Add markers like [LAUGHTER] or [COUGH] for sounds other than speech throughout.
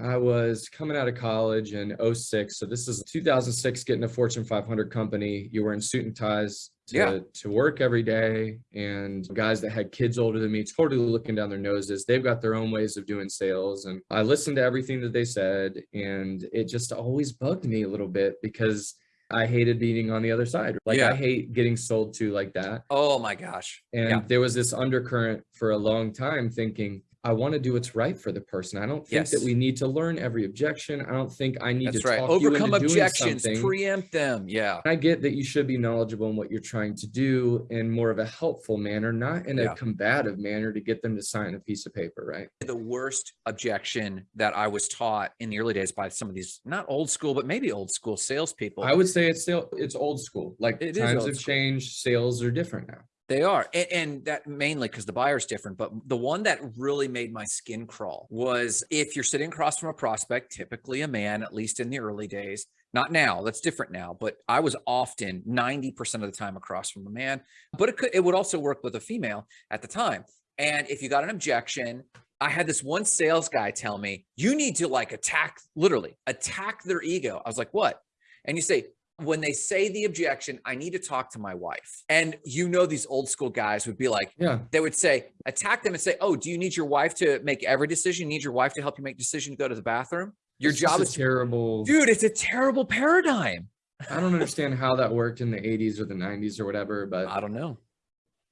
I was coming out of college in 06. So this is 2006, getting a Fortune 500 company. You were in suit and ties to, Yeah. to work every day. And guys that had kids older than me, totally looking down their noses. They've got their own ways of doing sales. And I listened to everything that they said. And it just always bugged me a little bit because I hated being on the other side. Like Yeah. I hate getting sold to like that. Oh my gosh. And Yeah. there was this undercurrent for a long time thinking, I want to do what's right for the person. I don't think that we need to learn every objection. I don't think I need That's to right. talk you Overcome objections, preempt them. Yeah. I get that you should be knowledgeable in what you're trying to do in more of a helpful manner, not in Yeah. a combative manner to get them to sign a piece of paper, right? The worst objection that I was taught in the early days by some of these, not old school, but maybe old school salespeople. I would say it's still it's old school. Like It is times have school. changed, sales are different now. They are. And, and that mainly because the buyer's different. But the one that really made my skin crawl was if you're sitting across from a prospect, typically a man, at least in the early days, not now, that's different now, but I was often 90% of the time across from a man, but it could, it would also work with a female at the time. And if you got an objection, I had this one sales guy tell me, you need to like attack, literally attack their ego. I was like, what? And you say, when they say the objection, I need to talk to my wife. And you know, these old school guys would be like, Yeah. they would say, attack them and say, oh, do you need your wife to make every decision? You need your wife to help you make decision to go to the bathroom? Your It's job is, terrible. dude, it's a terrible paradigm. I don't understand how that worked in the 80s or the 90s or whatever, but I don't know.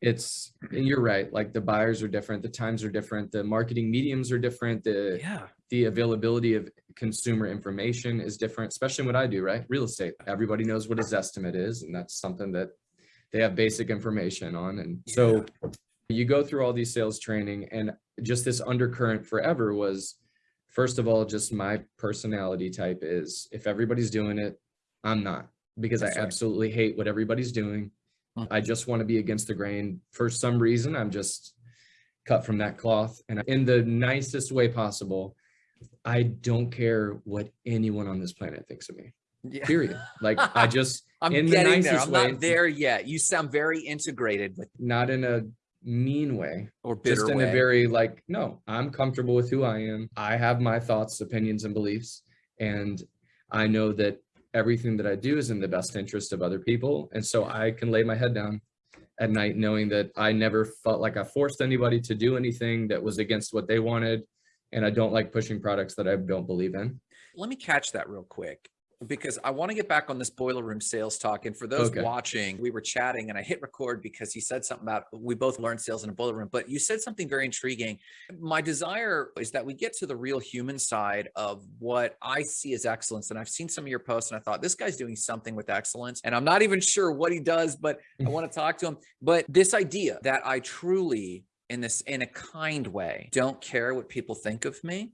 it's and you're right like the buyers are different the times are different the marketing mediums are different the Yeah. The availability of consumer information is different especially what i do right? Real estate. Everybody knows what a estimate is and that's something that they have basic information on. And so you go through all these sales training and just this undercurrent forever was first of all just my personality type is if everybody's doing it i'm not because That's i right. absolutely hate what everybody's doing. Mhm. i just want to be against the grain. For some reason i'm just cut from that cloth and in the nicest way possible i don't care what anyone on this planet thinks of me Yeah. period like [LAUGHS] i just I'm in the getting there. I'm way. not there yet. You sound very integrated but not in a mean way or bitter just in way. a very like no i'm comfortable with who i am i have my thoughts opinions and beliefs and i know that everything that i do is in the best interest of other people and so i can lay my head down at night knowing that i never felt like i forced anybody to do anything that was against what they wanted and i don't like pushing products that i don't believe in Let me catch that real quick because I want to get back on this boiler room sales talk. And for those Okay. watching, we were chatting and I hit record because he said something about we both learned sales in a boiler room, but you said something very intriguing. My desire is that we get to the real human side of what I see as excellence. And I've seen some of your posts and I thought this guy's doing something with excellence. And I'm not even sure what he does, but I [LAUGHS] want to talk to him. But this idea that I truly in this in a kind way don't care what people think of me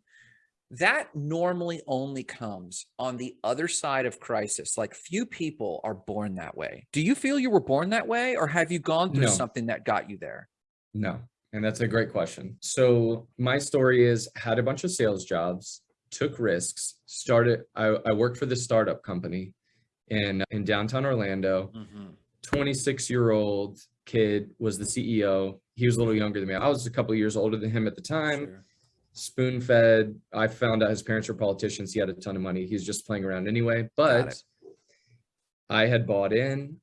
that normally only comes on the other side of crisis. Like few people are born that way. Do you feel you were born that way or have you gone through No. something that got you there? No, and that's a great question. So my story is had a bunch of sales jobs, took risks, started. I, I worked for this startup company in in downtown Orlando. Mm-hmm. 26 year old kid was the CEO. He was a little younger than me. I was a couple years older than him at the time. Sure. Spoon fed. I found out his parents were politicians. He had a ton of money. He was just playing around anyway. But. I had bought in.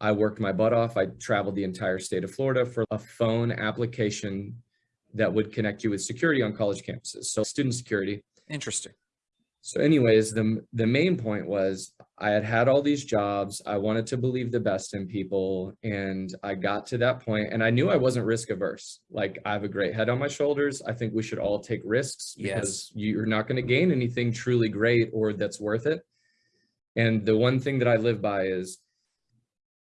I worked my butt off. I traveled the entire state of Florida for a phone application that would connect you with security on college campuses. So student security. Interesting. So anyways, the, the main point was I had had all these jobs. I wanted to believe the best in people. And I got to that point and I knew I wasn't risk averse. Like I have a great head on my shoulders. I think we should all take risks because you're not going to gain anything truly great or that's worth it. And the one thing that I live by is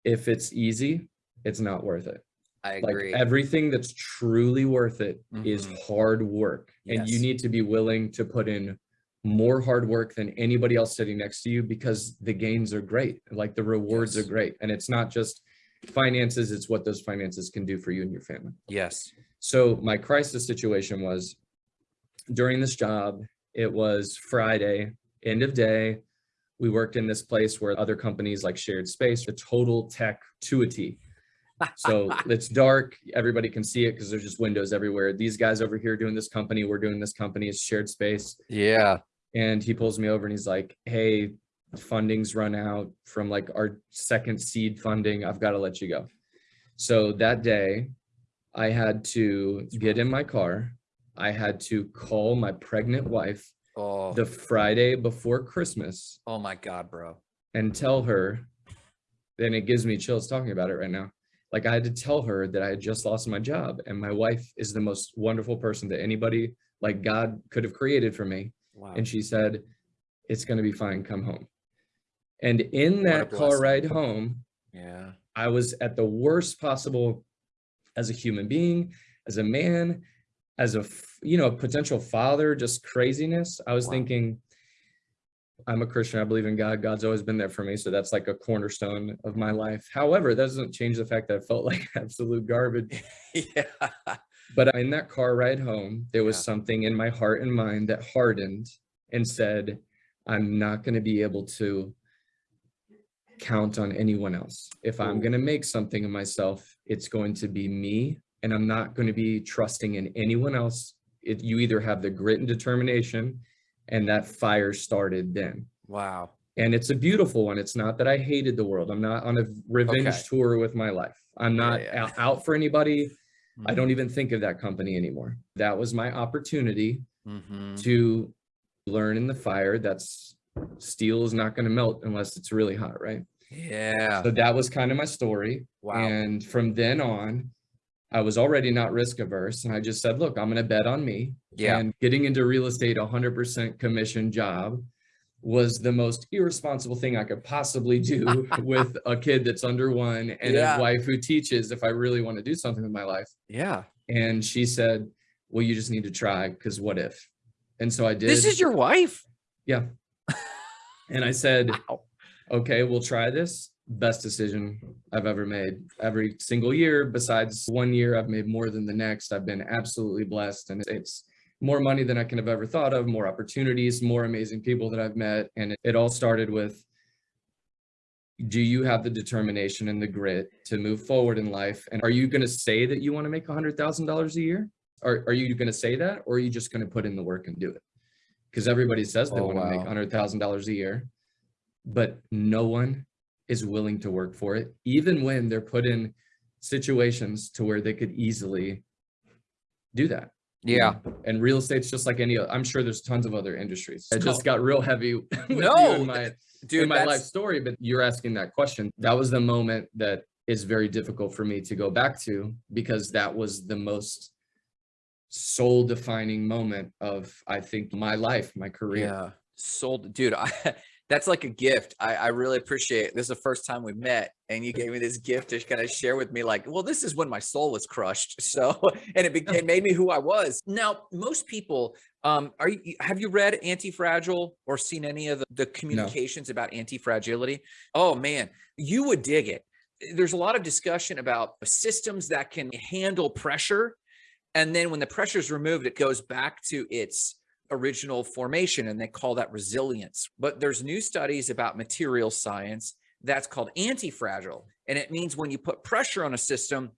if it's easy, it's not worth it. I Like agree. everything that's truly worth it is Mhm. hard work. And you need to be willing to put in more hard work than anybody else sitting next to you because the gains are great. Like the rewards are great. And it's not just finances, it's what those finances can do for you and your family. yes. So my crisis situation was during this job, it was Friday, end of day. We worked in this place where other companies like shared space, the total tech to a T. [LAUGHS] So it's dark. Everybody can see it because there's just windows everywhere. These guys over here doing this company, we're doing this company, it's shared space. Yeah. And he pulls me over and he's like, hey, funding's run out from like our second seed funding. I've got to let you go. So that day I had to get in my car. I had to call my pregnant wife Oh, the Friday before Christmas oh my God, bro. and tell her, then it gives me chills talking about it right now. Like I had to tell her that I had just lost my job and my wife is the most wonderful person that anybody like God could have created for me. Wow. And she said, it's going to be fine. Come home. And in that car ride home, yeah. I was at the worst possible as a human being, as a man, as a, you know, a potential father, just craziness. I was Wow. thinking, I'm a Christian. I believe in God. God's always been there for me. So that's like a cornerstone of my life. However, that doesn't change the fact that I felt [LAUGHS] like absolute garbage. [LAUGHS] yeah. But in that car ride home, there was Yeah. something in my heart and mind that hardened and said, I'm not going to be able to count on anyone else. If I'm going to make something of myself, it's going to be me, and I'm not going to be trusting in anyone else. It, you either have the grit and determination, and that fire started then. Wow. And it's a beautiful one. It's not that I hated the world. I'm not on a revenge Okay. tour with my life. I'm Yeah, not yeah. Out, out for anybody. I Mhm. don't even think of that company anymore. That was my opportunity Mhm. to learn in the fire that's steel is not going to melt unless it's really hot, right? Yeah. So that was kind of my story. Wow. And from then on, I was already not risk averse. And I just said, look, I'm going to bet on me. Yeah. And getting into real estate, 100% commission job was the most irresponsible thing I could possibly do [LAUGHS] with a kid that's under one and Yeah. a wife who teaches if I really want to do something with my life. Yeah. And she said, well, you just need to try because what if? And so I did. This is your wife? Yeah. [LAUGHS] And I said, Wow. okay, we'll try this. Best decision I've ever made. Every single year, besides one year, I've made more than the next. I've been absolutely blessed. And it's more money than I can have ever thought of, more opportunities, more amazing people that I've met. And it, all started with do you have the determination and the grit to move forward in life? And are you going to say that you want to make $100,000 a year? Are, are you going to say that? Or are you just going to put in the work and do it? Because everybody says they Oh, want to make wow. $100,000 a year, but no one is willing to work for it, even when they're put in situations to where they could easily do that. Yeah. And real estate's just like any, other I'm sure there's tons of other industries. I just oh. got real heavy [LAUGHS] No, in my, Dude, my life story, but you're asking that question. That was the moment that is very difficult for me to go back to because that was the most soul defining moment of, I think, my life, my career. Yeah. Sold, dude. [LAUGHS] I, that's like a gift. I, I really appreciate it. This is the first time we met, and you gave me this gift to kind of share with me, like, well, this is when my soul was crushed. [LAUGHS] So, and it, be, it made me who I was. Now, most people, um, are you have you read Anti-Fragile or seen any of the, the communications about anti-fragility? Oh man, you would dig it. There's a lot of discussion about systems that can handle pressure. And then when the pressure is removed, it goes back to its original formation and they call that resilience. But there's new studies about material science that's called anti-fragile. And it means when you put pressure on a system,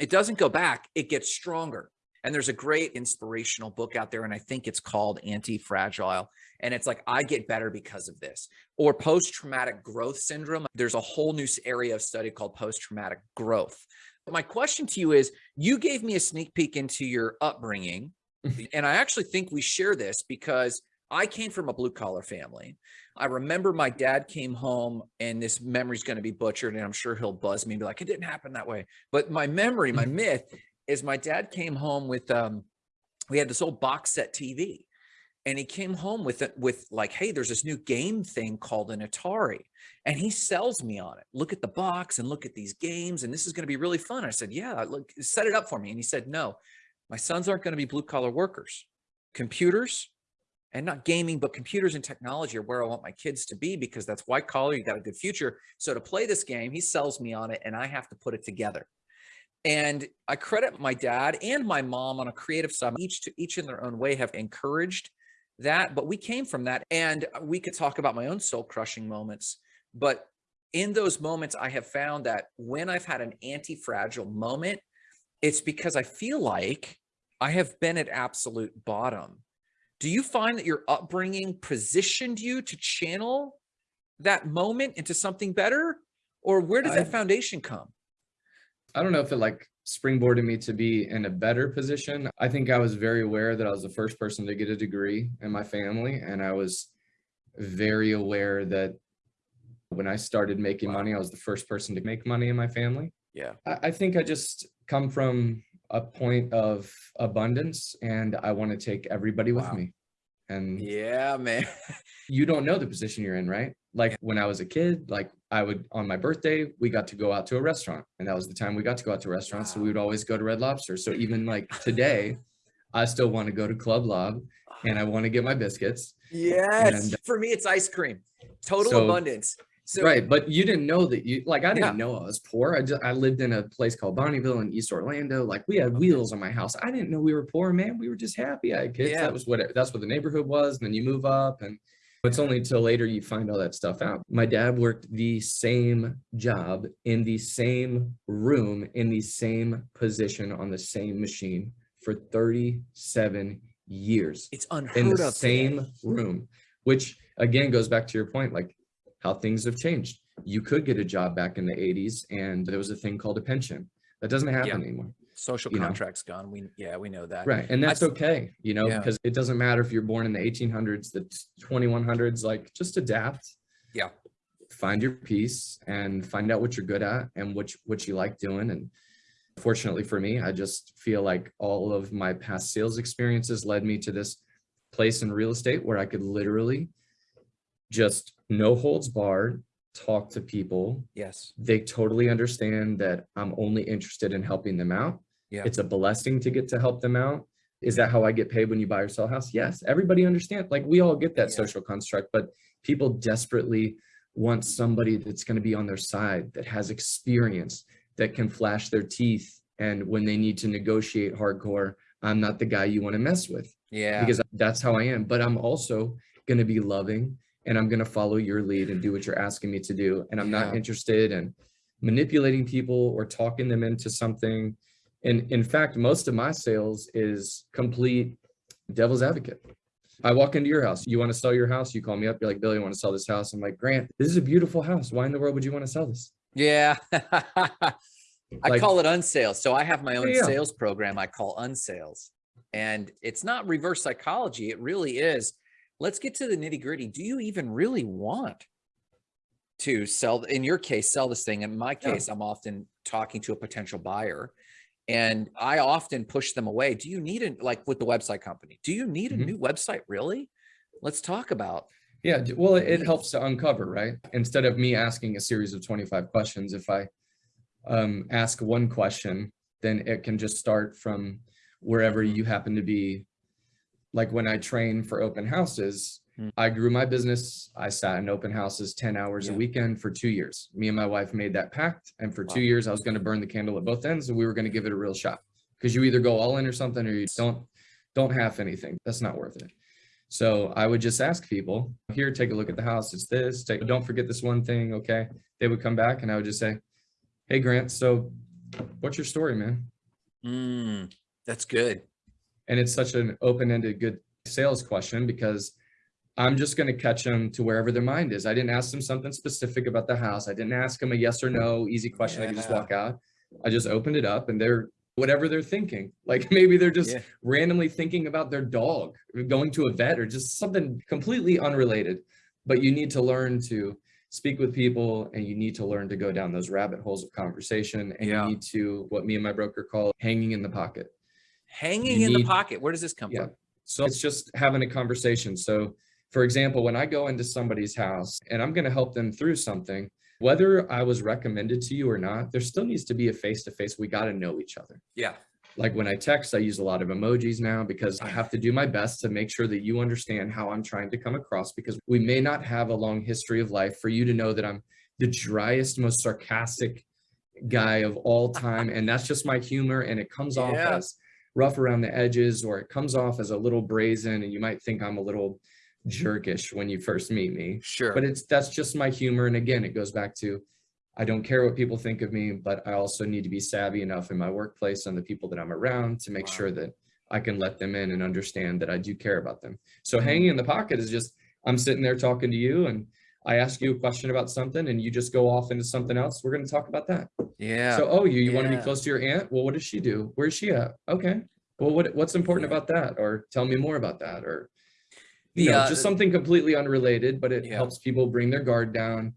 it doesn't go back, it gets stronger. And there's a great inspirational book out there, and I think it's called Anti-Fragile. And it's like, I get better because of this. Or post-traumatic growth syndrome. There's a whole new area of study called post-traumatic growth. But my question to you is, you gave me a sneak peek into your upbringing. And I actually think we share this because I came from a blue collar family. I remember my dad came home and this memory's going to be butchered and I'm sure he'll buzz me and be like, it didn't happen that way. But my memory, my myth is my dad came home with, um, we had this old box set TV and he came home with it with like, Hey, there's this new game thing called an Atari and he sells me on it. Look at the box and look at these games. And this is going to be really fun. I said, yeah, look, set it up for me. And he said, no, my sons aren't going to be blue collar workers. Computers and not gaming, but computers and technology are where I want my kids to be because that's white collar. You got a good future. So to play this game, he sells me on it and I have to put it together. And I credit my dad and my mom on a creative side, each to each in their own way have encouraged that. But we came from that and we could talk about my own soul crushing moments. But in those moments, I have found that when I've had an anti-fragile moment, it's because I feel like I have been at absolute bottom. Do you find that your upbringing positioned you to channel that moment into something better? Or where does I- that foundation come? I don't know if it like springboarded me to be in a better position. I think I was very aware that I was the first person to get a degree in my family. And I was very aware that when I started making Wow. money, I was the first person to make money in my family. Yeah. I, I think I just come from a point of abundance and I want to take everybody with Wow. me. And Yeah, man. [LAUGHS] you don't know the position you're in, right? Like when I was a kid, like I would on my birthday, we got to go out to a restaurant, and that was the time we got to go out to restaurants. So we would always go to Red Lobster. So [LAUGHS] even like today, I still want to go to Club Lob and I [SIGHS] want to get my biscuits. Yes. And- For me, it's ice cream. Total So- abundance. So right. But you didn't know that you like I didn't Yeah. know I was poor. I just I lived in a place called Bonneville in East Orlando. Like we had Okay. wheels on my house. I didn't know we were poor, man. We were just happy. I kids. Yeah. That was what it, that's what the neighborhood was. And then you move up and it's only until later you find all that stuff out. My dad worked the same job in the same room in the same position on the same machine for 37 years it's unheard in the of. same room, which again goes back to your point, like how things have changed. You could get a job back in the 80s and there was a thing called a pension. That doesn't happen anymore. Social you know. contracts gone. We yeah, we know that. Right. And that's That's- okay, you know, Yeah. because it doesn't matter if you're born in the 1800s, the 2100s, like just adapt. Yeah. Find your piece and find out what you're good at and what, you- what you like doing. And fortunately for me, I just feel like all of my past sales experiences led me to this place in real estate where I could literally just no holds barred, talk to people. Yes. They totally understand that I'm only interested in helping them out. Yeah. It's a blessing to get to help them out. Is that how I get paid when you buy or sell a house? Yes, everybody understands. Like we all get that Yeah. social construct, but people desperately want somebody that's going to be on their side, that has experience, that can flash their teeth. And when they need to negotiate hardcore, I'm not the guy you want to mess with Yeah. because that's how I am. But I'm also going to be loving and I'm going to follow your lead and do what you're asking me to do. And I'm not interested in manipulating people or talking them into something. And in fact, most of my sales is complete devil's advocate. I walk into your house. You want to sell your house? You call me up. You're like, Billy, I want to sell this house. I'm like, Grant, this is a beautiful house. Why in the world would you want to sell this? Yeah. [LAUGHS] I Like- call it unsales. So I have my own Yeah. sales program I call unsales. And it's not reverse psychology. It really is. Let's get to the nitty gritty. Do you even really want to sell, in your case, sell this thing? In my Yeah. case, I'm often talking to a potential buyer and I often push them away. Do you need it like with the website company? Do you need a Mhm. new website? Really? Let's talk about. Yeah, well, it- helps to uncover, right? Instead of me asking a series of 25 questions, if I um, ask one question, then it can just start from wherever you happen to be. Like when I train for open houses, Mm. I grew my business. I sat in open houses 10 hours a weekend for two years. Me and my wife made that pact. And for two years, I was going to burn the candle at both ends and we were going to give it a real shot. Because you either go all in or something or you don't don't half anything. That's not worth it. So I would just ask people, here, take a look at the house. It's this, take, don't forget this one thing. Okay. They would come back and I would just say, Hey Grant, so what's your story, man? Mm, that's good. And it's such an open-ended good sales question because I'm just going to catch them to wherever their mind is. I didn't ask them something specific about the house. I didn't ask them a yes or no easy question. I could just walk out. I just opened it up and they're whatever they're thinking. Like [LAUGHS] maybe they're just Yeah. randomly thinking about their dog, going to a vet or just something completely unrelated. But you need to learn to speak with people and you need to learn to go down those rabbit holes of conversation and Yeah. you need to what me and my broker call hanging in the pocket. Hanging You in the pocket. Where does this come Yeah. from? So it's just having a conversation. So for example, when I go into somebody's house and I'm going to help them through something, whether I was recommended to you or not, there still needs to be a face-to-face. We got to know each other. Yeah. Like when I text, I use a lot of emojis now because I have to do my best to make sure that you understand how I'm trying to come across because we may not have a long history of life for you to know that I'm the driest, most sarcastic guy of all time. And that's just my humor. And it comes off as rough around the edges or it comes off as a little brazen and you might think I'm a little jerkish when you first meet me, Sure. but it's, that's just my humor. And again, it goes back to, I don't care what people think of me, but I also need to be savvy enough in my workplace and the people that I'm around to make Wow. sure that I can let them in and understand that I do care about them. So Mhm. hanging in the pocket is just, I'm sitting there talking to you and I ask you a question about something and you just go off into something else. We're going to talk about that. yeah. So, oh, you, you want to be close to your aunt? Well, what does she do? Where's she at? Okay. Well, what, what's important Yeah. about that? Or tell me more about that. Or, you The, know, uh, just something completely unrelated, but it Yeah. helps people bring their guard down.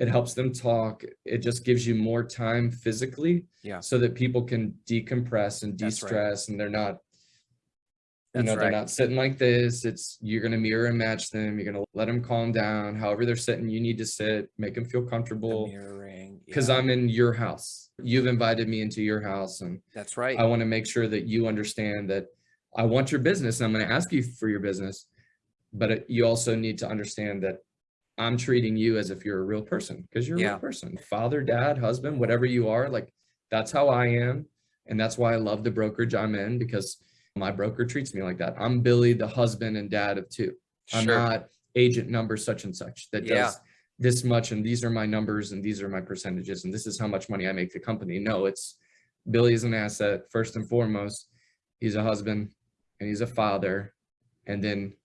It helps them talk. It just gives you more time physically Yeah. so that people can decompress and de-stress and they're not, you know, they're not sitting like this. It's, you're going to mirror and match them. You're going to let them calm down. However they're sitting, you need to sit, make them feel The comfortable mirroring. because yeah, I'm in your house. You've invited me into your house and That's right. I want to make sure that you understand that I want your business and I'm going to ask you for your business. But it- you also need to understand that I'm treating you as if you're a real person because you're a Yeah. real person. Father, dad, husband, whatever you are, like that's how I am. And that's why I love the brokerage I'm in because my broker treats me like that. I'm Billy, the husband and dad of two. I'm Sure. not agent number such and such that Yeah. does this much and these are my numbers and these are my percentages and this is how much money I make the company. No, it's Billy is an asset first and foremost. He's a husband and he's a father. And then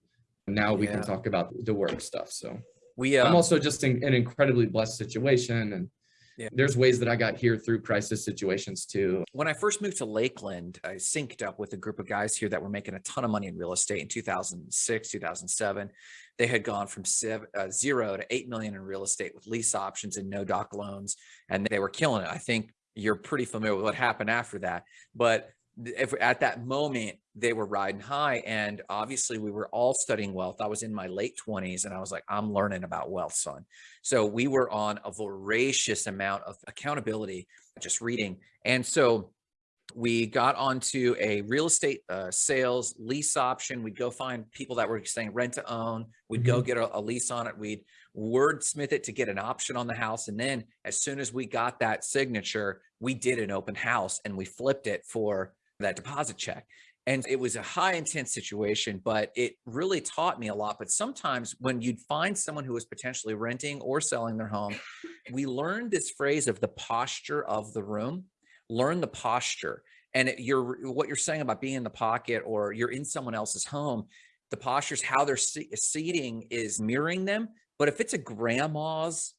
now we Yeah. can talk about the work stuff. So we, I'm uh, also just in an incredibly blessed situation and Yeah. there's ways that I got here through crisis situations too. when I first moved to Lakeland, I synced up with a group of guys here that were making a ton of money in real estate in 2006, 2007. They had gone from seven, uh, zero to 8 million in real estate with lease options and no doc loans, and they were killing it. I think you're pretty familiar with what happened after that. But if at that moment they were riding high and obviously we were all studying wealth. I was in my late 20s and i was like i'm learning about wealth son. So we were on a voracious amount of accountability just reading. And so we got onto a real estate uh, sales lease option. We'd go find people that were saying rent to own. We'd go get a, a lease on it. We'd wordsmith it to get an option on the house and then as soon as we got that signature we did an open house and we flipped it for that deposit check and it was a high intense situation but it really taught me a lot but sometimes when you'd find someone who was potentially renting or selling their home we learned this phrase of the posture of the room learn the posture and it, you're what you're saying about being in the pocket or you're in someone else's home the postures how they're se- seating is mirroring them but if it's a grandma's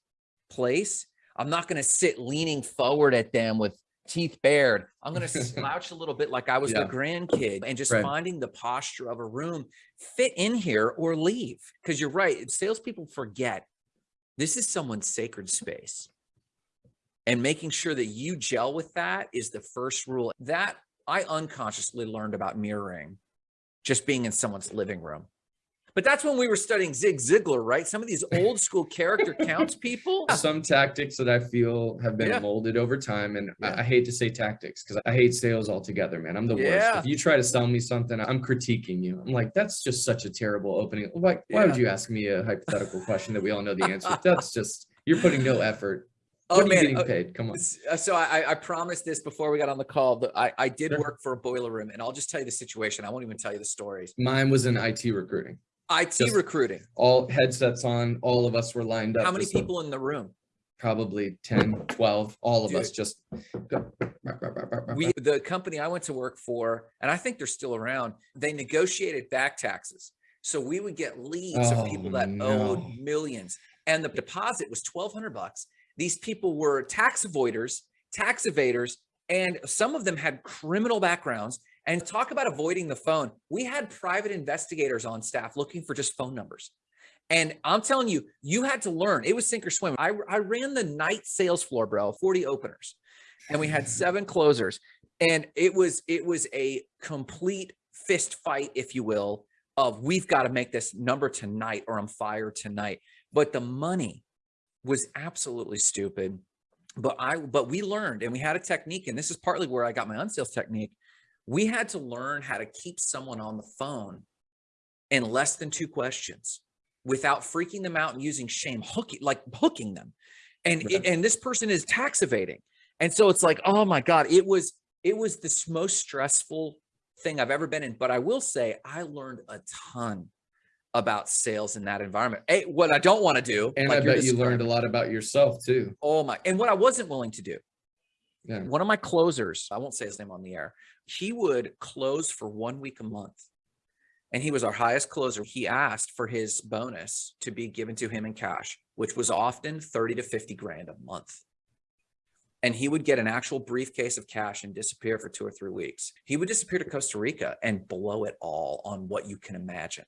place i'm not going to sit leaning forward at them with teeth bared i'm going [LAUGHS] to slouch a little bit like i was Yeah. the grandkid and just Right. finding the posture of a room fit in here or leave because you're right salespeople forget this is someone's sacred space and making sure that you gel with that is the first rule that i unconsciously learned about mirroring just being in someone's living room but that's when we were studying zig ziglar right some of these old [LAUGHS] school character counts people [LAUGHS] some tactics that I feel have been Yeah. molded over time. And Yeah. I, I hate to say tactics because I hate sales altogether, man. I'm the worst. If you try to sell me something, I'm critiquing you. I'm like, that's just such a terrible opening. Why, why would you ask me a hypothetical question that we all know the answer? [LAUGHS] That's just, you're putting no effort. oh What man getting uh, paid? Come on. Uh, So I, I- I promised this before we got on the call that I, I did Sure. work for a boiler room and I'll just tell you the situation. I won't even tell you the stories. Mine was in IT recruiting. IT Just recruiting. All headsets on, all of us were lined up. How many like people in the room? Probably 10, 12, all of us just. We, the company I went to work for, and I think they're still around, they negotiated back taxes. So we would get leads of oh, people Oh, that owed millions and the deposit was 1200 bucks. These people were tax avoiders, tax evaders, and some of them had criminal backgrounds. And talk about avoiding the phone. We had private investigators on staff looking for just phone numbers. And I'm telling you, you had to learn. It was sink or swim. I, I ran the night sales floor, bro, 40 openers. And we had [LAUGHS] seven closers. And it was it was a complete fist fight, if you will, of we've got to make this number tonight or I'm fired tonight. But the money was absolutely stupid. But I but we learned and we had a technique, and this is partly where I got my unsales technique. We had to learn how to keep someone on the phone in less than two questions without freaking them out and using shame, hooking like hooking them. And Right. and this person is tax evading. And so it's like, oh my God, it was it was this most stressful thing I've ever been in. But I will say I learned a ton about sales in that environment. Hey, what I don't want to do, And like I bet you learned a lot about yourself too. Oh my! And what I wasn't willing to do. Yeah. One of my closers, I won't say his name on the air. He would close for one week a month, and he was our highest closer. He asked for his bonus to be given to him in cash, which was often thirty to fifty grand a month. And he would get an actual briefcase of cash and disappear for two or three weeks. He would disappear to Costa Rica and blow it all on what you can imagine.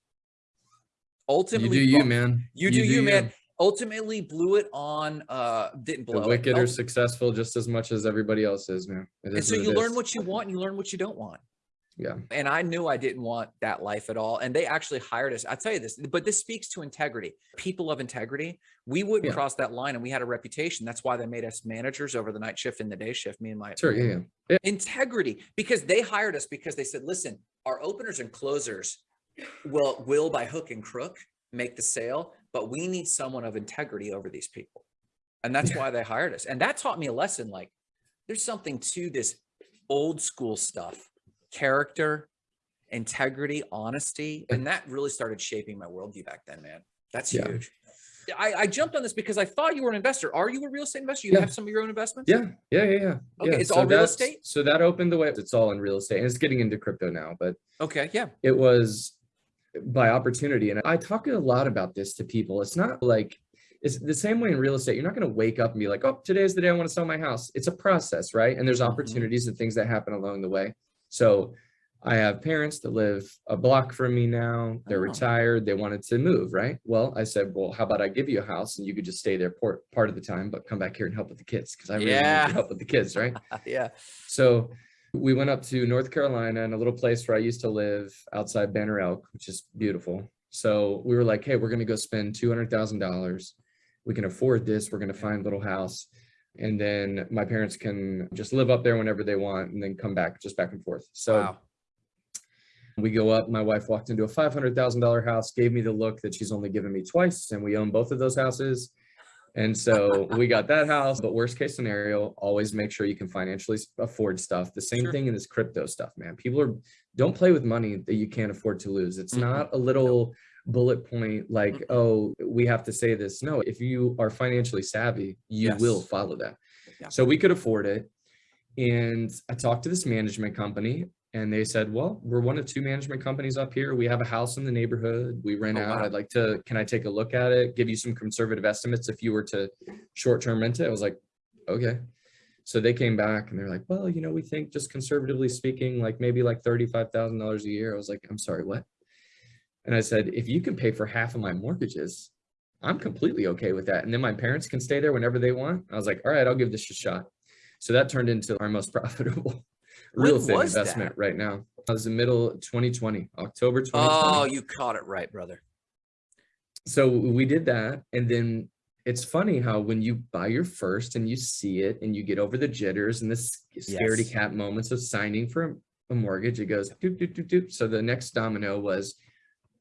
ultimately You do you, man. You do you, man. Ultimately, blew it on. Uh, didn't The blow. it. wicked are successful just as much as everybody else is, man. It and so you learn is. what you want and you learn what you don't want. Yeah. And I knew I didn't want that life at all. And they actually hired us. I tell you this, but this speaks to integrity. People of integrity, we wouldn't Yeah. cross that line and we had a reputation. That's why they made us managers over the night shift and the day shift, me and my Sure. Yeah. yeah. integrity because they hired us because they said, listen, our openers and closers will will by hook and crook make the sale, but we need someone of integrity over these people. And that's Yeah. why they hired us. And that taught me a lesson like there's something to this old school stuff, character, integrity, honesty. And that really started shaping my worldview back then, man. That's Yeah. huge. I, I jumped on this because I thought you were an investor. Are you a real estate investor? You Yeah. have some of your own investments? Yeah. Yeah. Yeah. Yeah. Okay, yeah. it's all real estate? So that opened the way. It's all in real estate and it's getting into crypto now, but Okay. Yeah. it was by opportunity. And I talk a lot about this to people. It's not like it's the same way in real estate. You're not going to wake up and be like, oh, today's the day I want to sell my house. It's a process, right? And there's Mhm. opportunities and things that happen along the way. So I have parents that live a block from me now. They're Oh. retired. They wanted to move, right? Well, I said, well, how about I give you a house and you could just stay there part, part of the time, but come back here and help with the kids because I really need to help with the kids, right? [LAUGHS] yeah. So we went up to North Carolina and a little place where I used to live outside Banner Elk, which is beautiful. So we were like, hey, we're going to go spend $200,000. We can afford this. We're going to find a little house. And then my parents can just live up there whenever they want and then come back just back and forth. So wow. we go up. My wife walked into a $500,000 house, gave me the look that she's only given me twice, and we own both of those houses. And so we got that house, but worst case scenario, always make sure you can financially afford stuff. The same Sure. thing in this crypto stuff, man. People are don't play with money that you can't afford to lose. It's Mhm. not a little bullet point like, Mm-mm. oh, we have to say this. No, if you are financially savvy, you will follow that. Yeah. So we could afford it. And I talked to this management company and they said, well, we're one of two management companies up here. We have a house in the neighborhood. We rent Oh, out. wow. I'd like to, can I take a look at it? Give you some conservative estimates if you were to short-term rent it? I was like, okay. So they came back and they're like, well, you know, we think just conservatively speaking, like maybe like $35,000 a year. I was like, I'm sorry, what? And I said, if you can pay for half of my mortgages, I'm completely okay with that. And then my parents can stay there whenever they want. I was like, all right, I'll give this a shot. So that turned into our most [LAUGHS] profitable real estate investment that? right now. I was in middle of 2020, October 2020. Oh, you caught it right, brother. so we did that. And then it's funny how when you buy your first and you see it and you get over the jitters and the scaredy Yes. cat moments of signing for a mortgage, it goes doop, doop, doop, doop. So the next domino was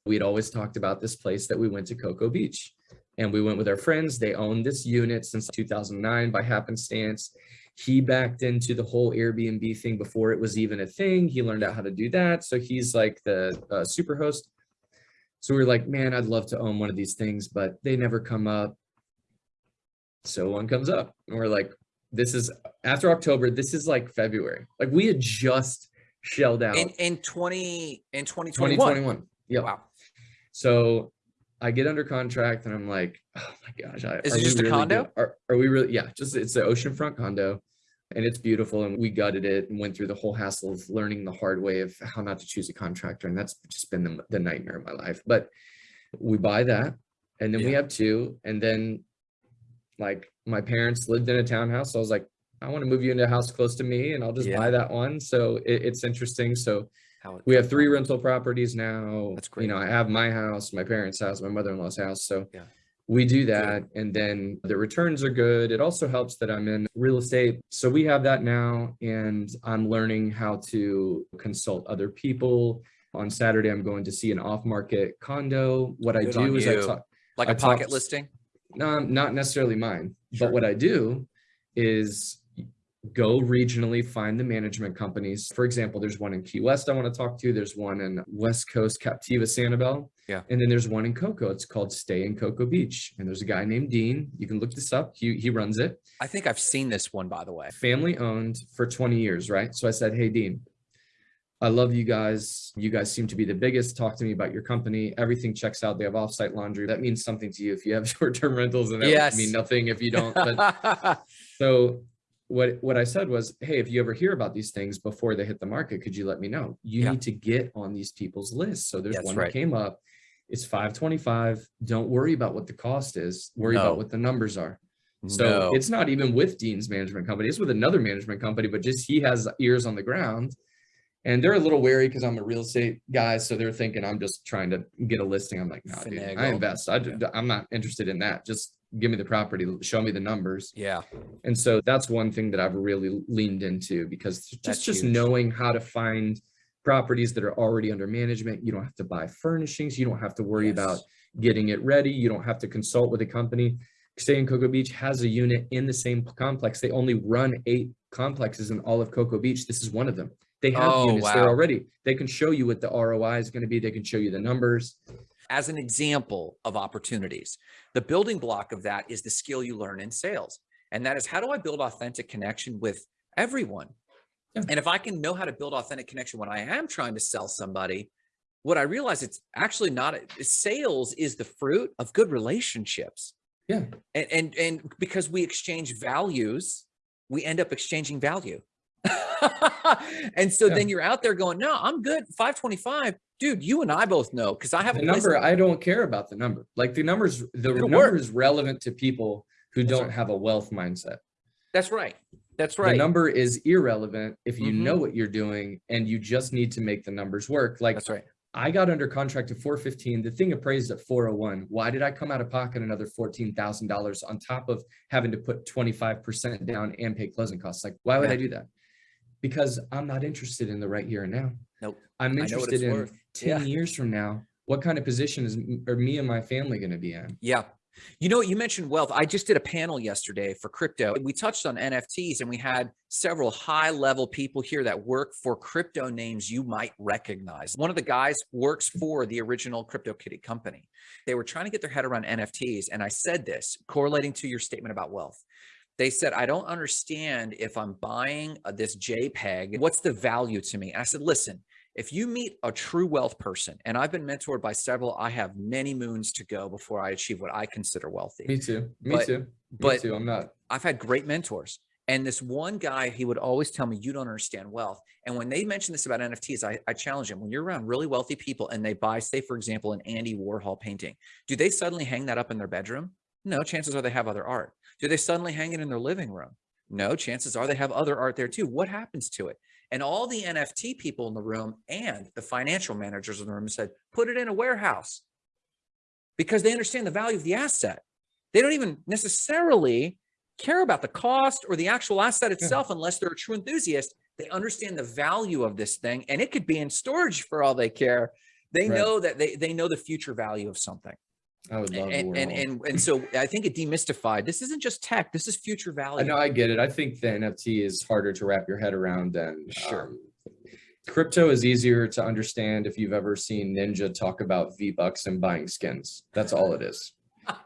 we'd always talked about this place that we went to Cocoa Beach. And we went with our friends. They owned this unit since 2009 by happenstance. He backed into the whole Airbnb thing before it was even a thing. He learned out how to do that. So he's like the uh, super host. So we were like, man, I'd love to own one of these things, but they never come up. So one comes up and we're like, this is after October, this is like February. Like we had just shelled out In in 20 in 2021. 2021. Yep. Wow. So I get under contract and I'm like, oh my gosh. I, Is it just a really condo? good- Are, are we really? Yeah, just it's an oceanfront condo and it's beautiful. And we gutted it and went through the whole hassle of learning the hard way of how not to choose a contractor. And that's just been the, the nightmare of my life. But we buy that and then we have two. And then like my parents lived in a townhouse. So I was like, I want to move you into a house close to me and I'll just Yeah. buy that one. So it, it's interesting. So we have three rental properties now. That's great. You know, I have my house, my parents' house, my mother-in-law's house. So Yeah. We do that. And then the returns are good. It also helps that I'm in real estate. So we have that now. And I'm learning how to consult other people. On Saturday, I'm going to see an off-market condo. What I Good on do is I talk, like I a pocket talked- listing. no, not necessarily mine, Sure. but what I do is go regionally, find the management companies. For example, there's one in Key West I want to talk to. There's one in West Coast Captiva Sanibel. Yeah. And then there's one in Cocoa. It's called Stay in Cocoa Beach. And there's a guy named Dean. You can look this up. He, he runs it. I think I've seen this one, by the way. Family owned for 20 years, right? So I said, Hey, Dean, I love you guys. You guys seem to be the biggest. Talk to me about your company. Everything checks out. They have offsite laundry. That means something to you if you have [LAUGHS] short-term rentals and that Yes. mean nothing if you don't. But [LAUGHS] so what what I said was, hey, if you ever hear about these things before they hit the market, could you let me know? You Yeah. need to get on these people's lists. So there's That's one right. that came up. It's 525. Don't worry about what the cost is. Worry No. about what the numbers are. So No. it's not even with Dean's management company. It's with another management company, but just he has ears on the ground. And they're a little wary because I'm a real estate guy. So they're thinking I'm just trying to get a listing. I'm like, no, dude, I invest. I, I'm not interested in that. Just give me the property, show me the numbers. yeah. And so that's one thing that I've really leaned into because That's just just huge. knowing how to find properties that are already under management. You don't have to buy furnishings. You don't have to worry about getting it ready. You don't have to consult with a company. Stay in Cocoa Beach has a unit in the same complex. They only run eight complexes in all of Cocoa Beach. This is one of them. They have Oh, units there already. They can show you what the ROI is going to be. They can show you the numbers. As an example of opportunities. The building block of that is the skill you learn in sales. And that is how do I build authentic connection with everyone? Yeah. And if I can know how to build authentic connection when I am trying to sell somebody, what I realize it's actually not sales is the fruit of good relationships. Yeah. And and and because we exchange values, we end up exchanging value. [LAUGHS] and so Yeah. then you're out there going, no, I'm good. 525. Dude, you and I both know because I have The a number, I don't care about the number. Like the numbers, the It'll number work. is relevant to people who That's don't right. have a wealth mindset. That's right. That's right. The number is irrelevant if you Mhm. know what you're doing and you just need to make the numbers work. Like That's right. I got under contract at 415. The thing appraised at 401. Why did I come out of pocket another $14,000 on top of having to put 25% down and pay closing costs? Like, why would Yeah. I do that? Because I'm not interested in the right here and now. Nope. I'm I know what interested in worth. 10 Yeah. years from now. What kind of position is are me and my family going to be in? Yeah. You know, you mentioned wealth. I just did a panel yesterday for crypto. We touched on NFTs and we had several high level people here that work for crypto names you might recognize. One of the guys works for the original CryptoKitty company. They were trying to get their head around NFTs. And I said this correlating to your statement about wealth. They said, I don't understand if I'm buying uh, this JPEG, what's the value to me? And I said, listen, if you meet a true wealth person, and I've been mentored by several, I have many moons to go before I achieve what I consider wealthy. Me too. Me But- too. Me but- too. I'm not. I've had great mentors. And this one guy, he would always tell me, you don't understand wealth. And when they mention this about NFTs, I, I challenge him. When you're around really wealthy people and they buy, say, for example, an Andy Warhol painting, do they suddenly hang that up in their bedroom? No, chances are they have other art. Do they suddenly hang it in their living room? No, chances are they have other art there too. What happens to it? And all the NFT people in the room and the financial managers in the room said, put it in a warehouse because they understand the value of the asset. They don't even necessarily care about the cost or the actual asset itself unless they're a true enthusiast. They understand the value of this thing and it could be in storage for all they care. They Right. know that they, they know the future value of something. I would love And, and, and, [LAUGHS] and so I think it demystified. This isn't just tech. This is future value. I know I get it. I think the NFT is harder to wrap your head around than Sure. um, crypto is easier to understand if you've ever seen Ninja talk about V Bucks and buying skins. That's all it is.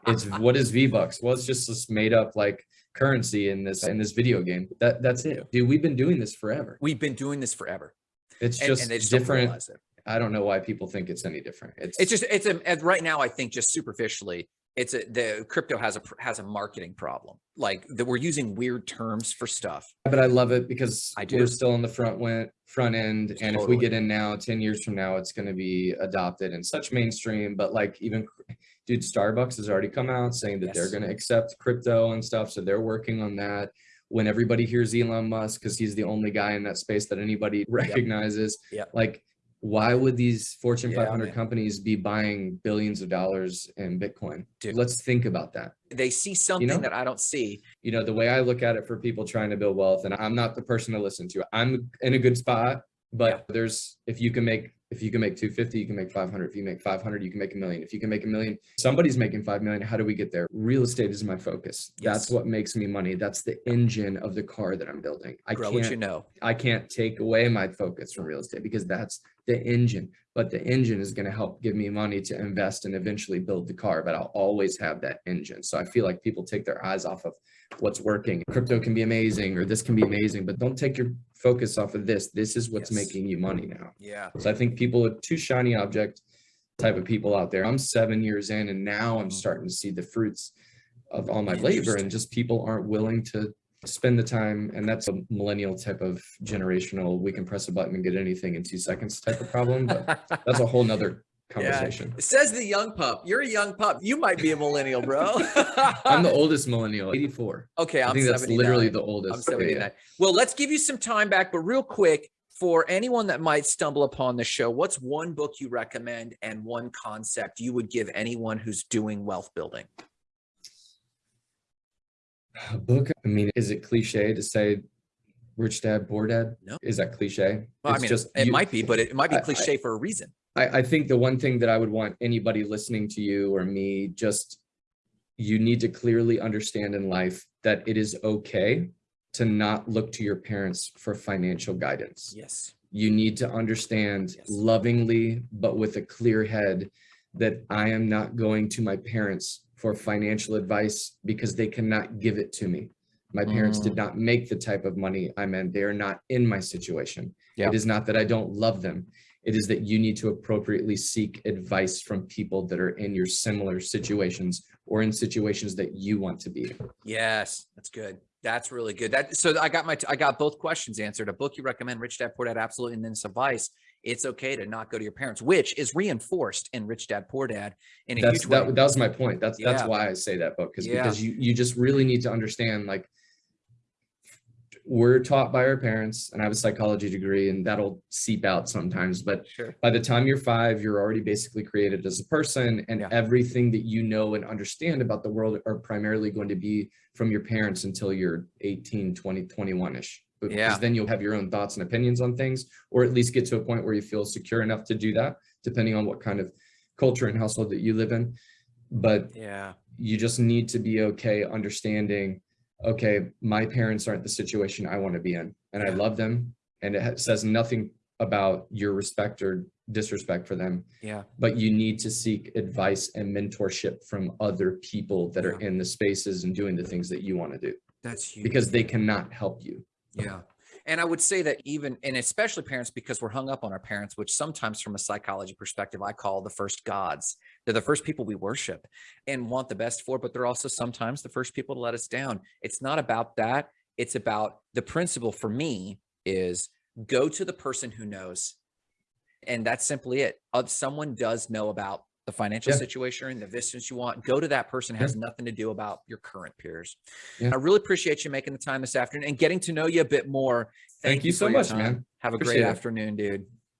It's [LAUGHS] what is V Bucks? Well, it's just this made up like currency in this in this video game. That that's it. Dude, we've been doing this forever. We've been doing this forever. It's just, and just different. it. I don't know why people think it's any different. It's It's just it's a right now I think just superficially it's a the crypto has a has a marketing problem like that we're using weird terms for stuff. but I love it because I do. we're still in the front went front end. And if we get in now, 10 years from now, it's going to be adopted in such mainstream. But like even dude, Starbucks has already come out saying that they're going to accept crypto and stuff. So they're working on that. When everybody hears Elon Musk, because he's the only guy in that space that anybody recognizes, Yep. like why would these Fortune Yeah, 500 man. companies be buying billions of dollars in Bitcoin? Dude. Let's think about that They see something know? that I don't see. you know the way i look at it for people trying to build wealth and i'm not the person to listen to i'm in a good spot but there's if you can make If you can make 250, you can make 500. If you make 500, you can make a million. If you can make a million, somebody's making 5 million. How do we get there? Real estate is my focus. That's what makes me money. That's the engine of the car that I'm building. I Grow what you can't, know. I can't take away my focus from real estate because that's the engine. But the engine is going to help give me money to invest and eventually build the car. But I'll always have that engine. So I feel like people take their eyes off of what's working. Crypto can be amazing or this can be amazing, but don't take your focus off of this. This is what's Yes. making you money now. Yeah. So I think people are too shiny object type of people out there. I'm seven years in and now I'm Mhm. starting to see the fruits of all my labor and just people aren't willing to spend the time. And that's a millennial type of generational, we can press a button and get anything in two seconds type of problem, but that's a whole nother conversation. Says the young pup. You're a young pup. You might be a millennial, bro. [LAUGHS] I'm the oldest millennial, 84. okay. I'm I'm think that's 79. literally the oldest. I'm Yeah, yeah. 79. Well, let's give you some time back, but real quick, for anyone that might stumble upon the show, what's one book you recommend and one concept you would give anyone who's doing wealth building? A book, I mean, is it cliche to say rich dad, poor dad? No. Is that cliche? Well, I It's mean, just it you- might be, but it, it might be I- I- cliche for a reason. I, I think the one thing that I would want anybody listening to you or me, just you need to clearly understand in life that it is okay to not look to your parents for financial guidance. Yes. You need to understand Yes. lovingly, but with a clear head, that I am not going to my parents for financial advice because they cannot give it to me. My parents did Mm. not make the type of money I'm in. They are not in my situation. Yeah. It is not that I don't love them. It is that you need to appropriately seek advice from people that are in your similar situations or in situations that you want to be in. Yes, that's good. That's really good. That so I got my I got both questions answered. A book you recommend, Rich Dad Poor Dad, absolutely, and then some advice. It's okay to not go to your parents, which is reinforced in Rich Dad Poor Dad in a That's huge way. that, that was my point. That's that's why I say that book because Yeah. because you you just really need to understand like we're taught by our parents and I have a psychology degree and that'll seep out sometimes but Sure. by the time you're five you're already basically created as a person and Yeah. everything that you know and understand about the world are primarily going to be from your parents until you're 18 20 21ish because Yeah. then you'll have your own thoughts and opinions on things or at least get to a point where you feel secure enough to do that depending on what kind of culture and household that you live in but Yeah. you just need to be okay understanding okay my parents aren't the situation i want to be in and i love them and it says nothing about your respect or disrespect for them Yeah. but you need to seek advice and mentorship from other people that are in the spaces and doing the things that you want to do That's huge. because they cannot help you Yeah. And I would say that even, and especially parents, because we're hung up on our parents, which sometimes from a psychology perspective, I call the first gods. They're the first people we worship and want the best for, but they're also sometimes the first people to let us down. It's not about that. It's about the principle for me is go to the person who knows. And that's simply it. Someone does know about the financial Yeah. situation and the business you want. Go to that person It has nothing to do about your current peers. Yeah. I really appreciate you making the time this afternoon and getting to know you a bit more. Thank you for so much, man. Have a Appreciate great it. afternoon, dude.